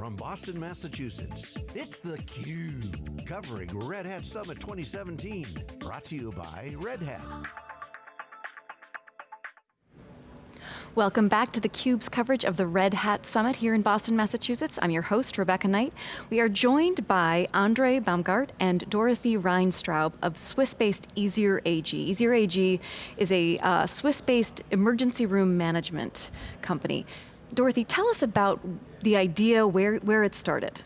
from Boston, Massachusetts, it's theCUBE, covering Red Hat Summit 2017. Brought to you by Red Hat. Welcome back to theCUBE's coverage of the Red Hat Summit here in Boston, Massachusetts. I'm your host, Rebecca Knight. We are joined by Andre Baumgart and Dorothy Reinstraub of Swiss-based Easier AG. Easier AG is a uh, Swiss-based emergency room management company. Dorothy, tell us about the idea, where, where it started.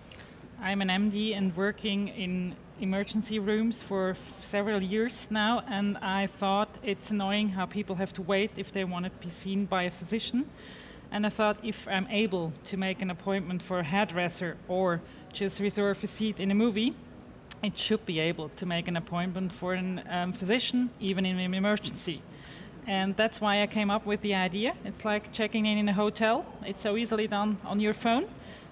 I'm an MD and working in emergency rooms for several years now, and I thought it's annoying how people have to wait if they want to be seen by a physician. And I thought if I'm able to make an appointment for a hairdresser or just reserve a seat in a movie, it should be able to make an appointment for a um, physician, even in an emergency. And that's why I came up with the idea. It's like checking in in a hotel. It's so easily done on your phone.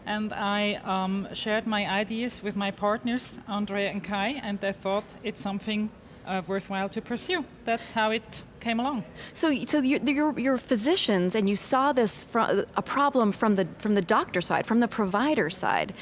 And I um, shared my ideas with my partners, Andrea and Kai, and they thought it's something uh, worthwhile to pursue. That's how it came along. So, so you're, you're, you're, physicians, and you saw this a problem from the from the doctor side, from the provider side.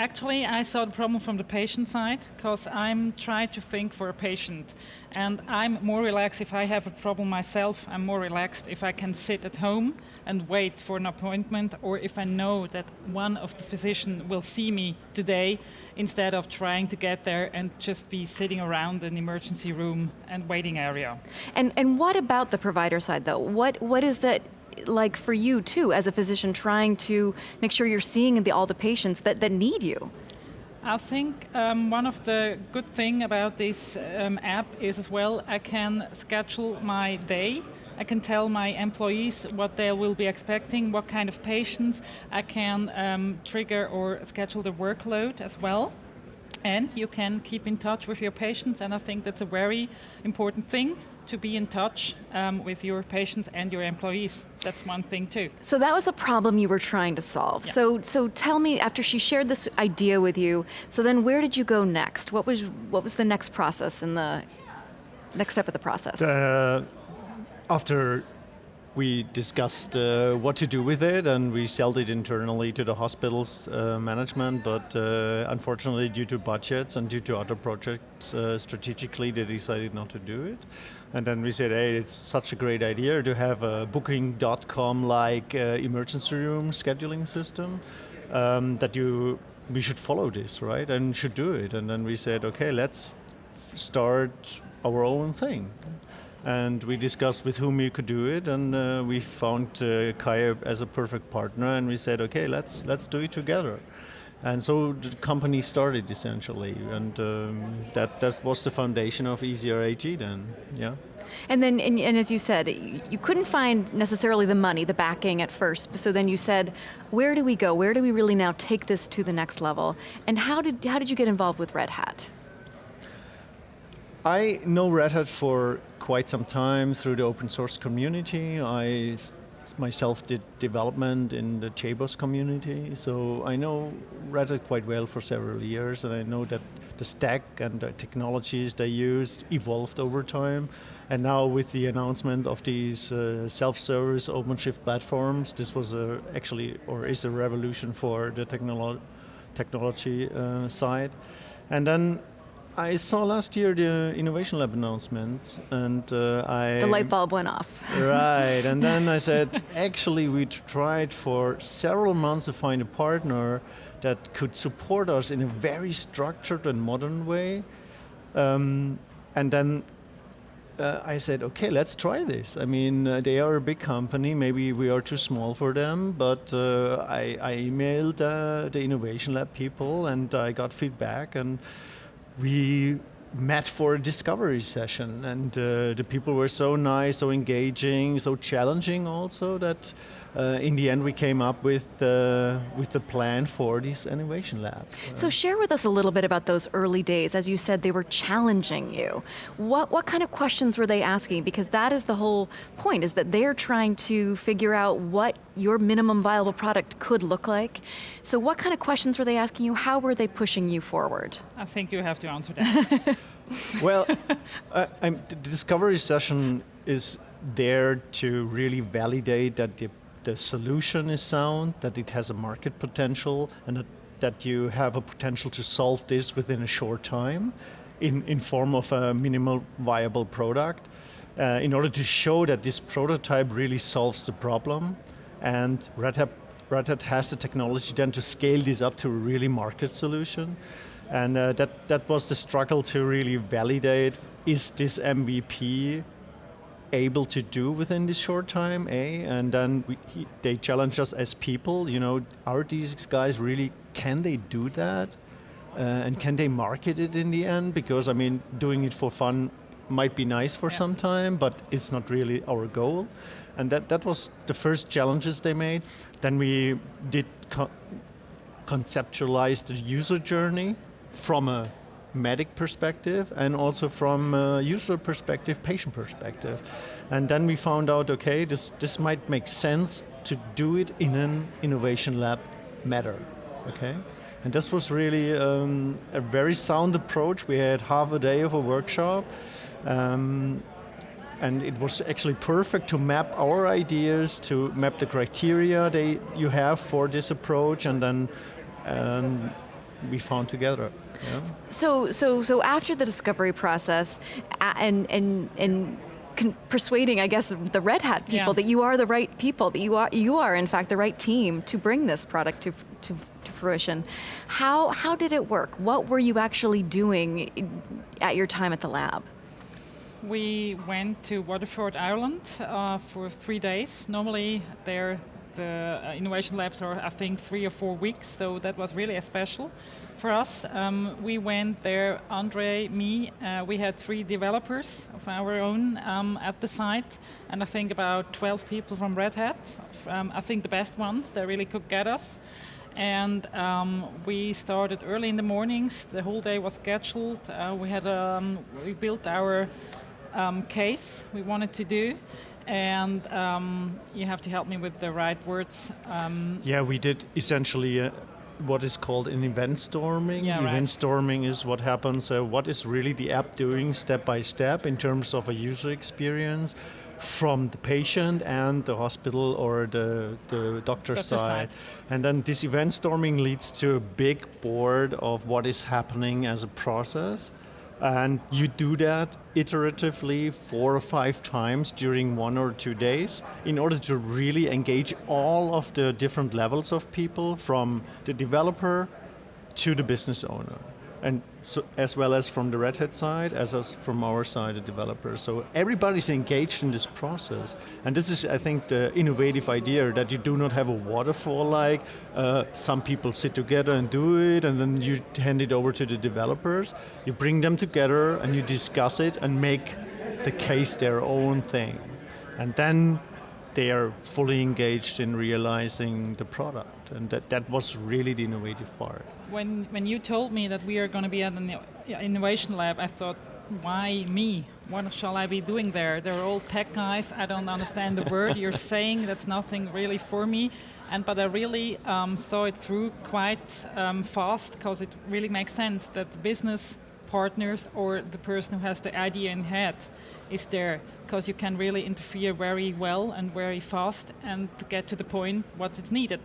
Actually, I saw the problem from the patient side because I'm trying to think for a patient. And I'm more relaxed if I have a problem myself. I'm more relaxed if I can sit at home and wait for an appointment or if I know that one of the physicians will see me today instead of trying to get there and just be sitting around an emergency room and waiting area. And, and what about the provider side though? What, what is that like for you too, as a physician trying to make sure you're seeing the, all the patients that, that need you? I think um, one of the good thing about this um, app is as well, I can schedule my day. I can tell my employees what they will be expecting, what kind of patients. I can um, trigger or schedule the workload as well. And you can keep in touch with your patients, and I think that's a very important thing to be in touch um, with your patients and your employees. That's one thing too. So that was the problem you were trying to solve. Yeah. So, so tell me, after she shared this idea with you, so then where did you go next? What was, what was the next process in the, next step of the process? Uh, after we discussed uh, what to do with it and we sold it internally to the hospital's uh, management, but uh, unfortunately due to budgets and due to other projects, uh, strategically they decided not to do it. And then we said, hey, it's such a great idea to have a booking.com-like uh, emergency room scheduling system um, that you we should follow this, right, and should do it. And then we said, okay, let's start our own thing and we discussed with whom we could do it, and uh, we found uh, Kaya as a perfect partner, and we said, okay, let's let's do it together. And so the company started essentially, and um, that that was the foundation of Easier AG then, yeah. And then, and, and, as you said, you couldn't find necessarily the money, the backing at first, so then you said, where do we go? Where do we really now take this to the next level? And how did, how did you get involved with Red Hat? I know Red Hat for quite some time through the open source community. I myself did development in the JBoss community, so I know Red Hat quite well for several years, and I know that the stack and the technologies they used evolved over time. And now with the announcement of these uh, self-service OpenShift platforms, this was a, actually, or is a revolution for the technolo technology uh, side. And then I saw last year the Innovation Lab announcement, and uh, I... The light bulb went off. right, and then I said, actually we tried for several months to find a partner that could support us in a very structured and modern way. Um, and then uh, I said, okay, let's try this. I mean, uh, they are a big company, maybe we are too small for them, but uh, I, I, emailed uh, the Innovation Lab people and I got feedback and we met for a discovery session and uh, the people were so nice, so engaging, so challenging also that uh, in the end we came up with, uh, with the plan for this innovation lab. So share with us a little bit about those early days. As you said, they were challenging you. What, what kind of questions were they asking? Because that is the whole point, is that they're trying to figure out what your minimum viable product could look like. So what kind of questions were they asking you? How were they pushing you forward? I think you have to answer that. well, uh, the discovery session is there to really validate that the the solution is sound, that it has a market potential, and that, that you have a potential to solve this within a short time in, in form of a minimal viable product uh, in order to show that this prototype really solves the problem and Red Hat, Red Hat has the technology then to scale this up to a really market solution. And uh, that, that was the struggle to really validate, is this MVP able to do within this short time, A? And then we, he, they challenged us as people, you know, are these guys really, can they do that? Uh, and can they market it in the end? Because I mean, doing it for fun might be nice for yeah. some time, but it's not really our goal. And that, that was the first challenges they made. Then we did co conceptualize the user journey from a medic perspective and also from a user perspective, patient perspective. And then we found out, okay, this, this might make sense to do it in an innovation lab matter, okay? And this was really um, a very sound approach. We had half a day of a workshop. Um, and it was actually perfect to map our ideas, to map the criteria they, you have for this approach, and then um, we found together. Yeah. So, so, so after the discovery process, and and and persuading, I guess, the Red Hat people yeah. that you are the right people, that you are you are in fact the right team to bring this product to to, to fruition. How how did it work? What were you actually doing at your time at the lab? We went to Waterford, Ireland uh, for three days. Normally, there the uh, innovation labs are, I think, three or four weeks, so that was really a special for us. Um, we went there, Andre, me, uh, we had three developers of our own um, at the site, and I think about 12 people from Red Hat. Um, I think the best ones, they really could get us. And um, we started early in the mornings, the whole day was scheduled. Uh, we had um, we built our um, case we wanted to do and um, you have to help me with the right words. Um, yeah, we did essentially uh, what is called an event storming. Yeah, event right. storming is what happens, uh, what is really the app doing step by step in terms of a user experience from the patient and the hospital or the, the doctor side. side. And then this event storming leads to a big board of what is happening as a process. And you do that iteratively four or five times during one or two days in order to really engage all of the different levels of people from the developer to the business owner and so, as well as from the Red Hat side, as as from our side, the developers. So everybody's engaged in this process. And this is, I think, the innovative idea that you do not have a waterfall like, uh, some people sit together and do it, and then you hand it over to the developers. You bring them together and you discuss it and make the case their own thing. And then they are fully engaged in realizing the product. And that, that was really the innovative part. When, when you told me that we are going to be at an innovation lab, I thought, why me? What shall I be doing there? They're all tech guys. I don't understand the word you're saying. That's nothing really for me. And but I really um, saw it through quite um, fast because it really makes sense that the business partners or the person who has the idea in head is there because you can really interfere very well and very fast and to get to the point what is needed.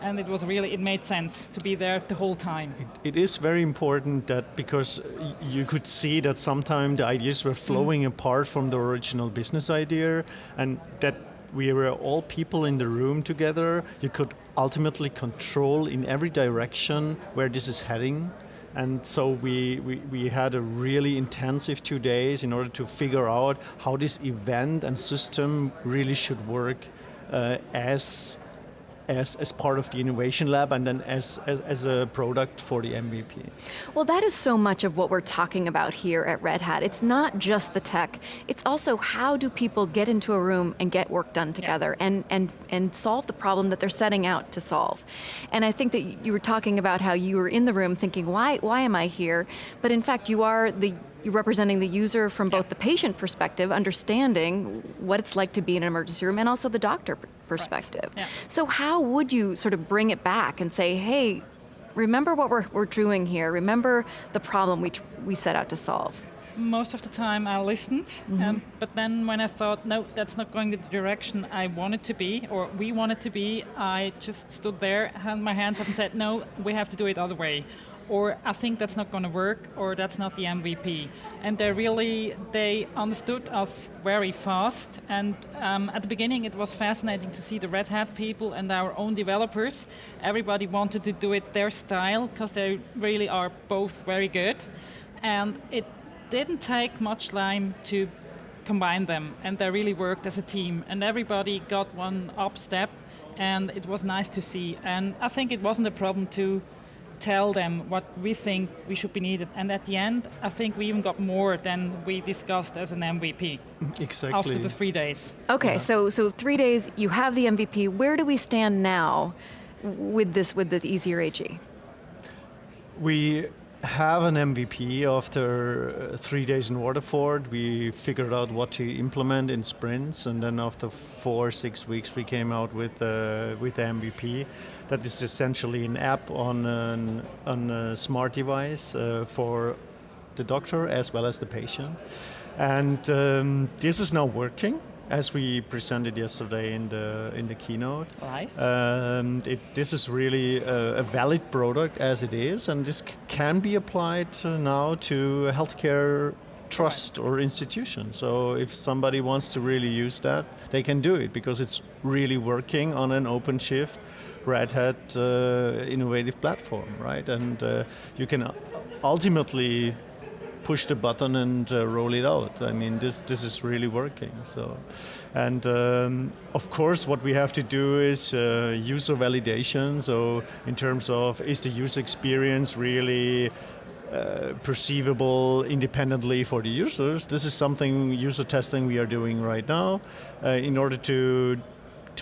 And it was really, it made sense to be there the whole time. it, it is very important that because you could see that sometimes the ideas were flowing mm. apart from the original business idea and that we were all people in the room together. You could ultimately control in every direction where this is heading and so we, we, we, had a really intensive two days in order to figure out how this event and system really should work uh, as as, as part of the innovation lab and then as, as, as, a product for the MVP. Well that is so much of what we're talking about here at Red Hat. It's not just the tech, it's also how do people get into a room and get work done together yeah. and, and, and solve the problem that they're setting out to solve. And I think that you were talking about how you were in the room thinking, why, why am I here? But in fact you are the you're representing the user from both the patient perspective, understanding what it's like to be in an emergency room, and also the doctor perspective. Yeah. So how would you sort of bring it back and say, hey, remember what we're, we're doing here, remember the problem we, we set out to solve? most of the time I listened, um, but then when I thought, no, that's not going the direction I wanted to be, or we wanted to be, I just stood there, had my hands up and said, no, we have to do it other way. Or I think that's not going to work, or that's not the MVP. And they really, they understood us very fast. And um, at the beginning, it was fascinating to see the Red Hat people and our own developers. Everybody wanted to do it their style, because they really are both very good. And it didn't take much time to combine them, and they really worked as a team. And everybody got one up step, and it was nice to see. And I think it wasn't a problem to tell them what we think we should be needed. And at the end, I think we even got more than we discussed as an MVP Exactly. after the three days. Okay, so so three days, you have the MVP. Where do we stand now with this with the easier AG? We have an MVP after uh, three days in Waterford. We figured out what to implement in sprints, and then after four, six weeks, we came out with uh, with the MVP. That is essentially an app on an, on a smart device uh, for the doctor as well as the patient. And um, this is now working as we presented yesterday in the in the keynote. Live? Um, it, this is really a, a valid product as it is, and this c- can be applied uh, now to healthcare trust or institution. So if somebody wants to really use that, they can do it because it's really working on an OpenShift Red Hat uh, innovative platform, right? And uh, you can ultimately push the button and uh, roll it out. I mean, this this is really working. So, and um, of course, what we have to do is uh, user validation. So, in terms of is the user experience really uh, perceivable independently for the users? This is something user testing we are doing right now, uh, in order to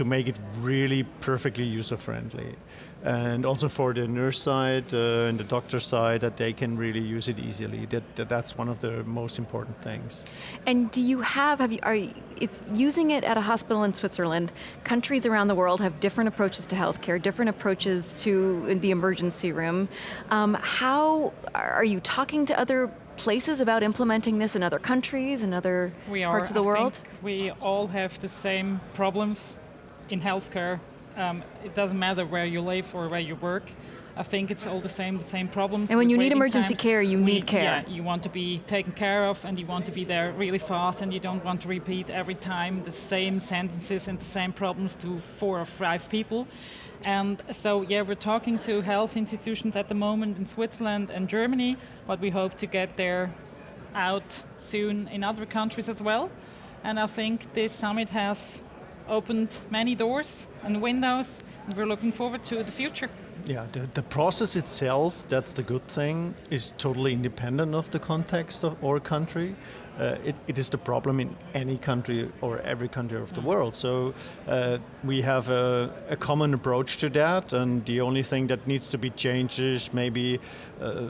to make it really perfectly user friendly and also for the nurse side uh, and the doctor side that they can really use it easily that, that that's one of the most important things And do you have, have you, are you, it's using it at a hospital in Switzerland. Countries around the world have different approaches to healthcare, different approaches to the emergency room. Um, how, are you talking to other places about implementing this in other countries, in other we are, parts of the I world? think we all have the same problems in healthcare. Um, it doesn't matter where you live or where you work. I think it's all the same, the same problems. And when you need emergency times. care, you We- need care. Yeah, you want to be taken care of, and you want to be there really fast, and you don't want to repeat every time the same sentences and the same problems to four or five people. And so, yeah, we're talking to health institutions at the moment in Switzerland and Germany, but we hope to get there out soon in other countries as well. And I think this summit has opened many doors and windows, and we're looking forward to the future. Yeah the, the process itself that's the good thing is totally independent of the context of our country uh, it, it is the problem in any country or every country of the world. So uh, we have a, a common approach to that, and the only thing that needs to be changed is maybe uh,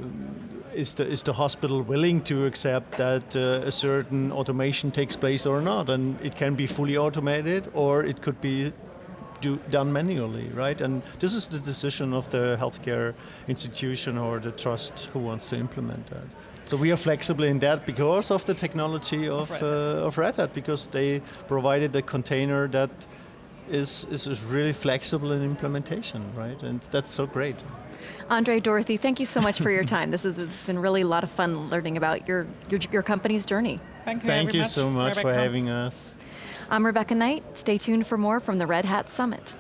is the is the hospital willing to accept that uh, a certain automation takes place or not, and it can be fully automated or it could be do, done manually, right? And this is the decision of the healthcare institution or the trust who wants to implement that. So we are flexible in that because of the technology of, Red uh, of Red Hat, because they provided a container that is, is, is really flexible in implementation, right? And that's so great. Andre, Dorothy, thank you so much for your time. This has it's been really a lot of fun learning about your, your, your company's journey. Thank you. Thank very you much, so much for having us. I'm Rebecca Knight. Stay tuned for more from the Red Hat Summit.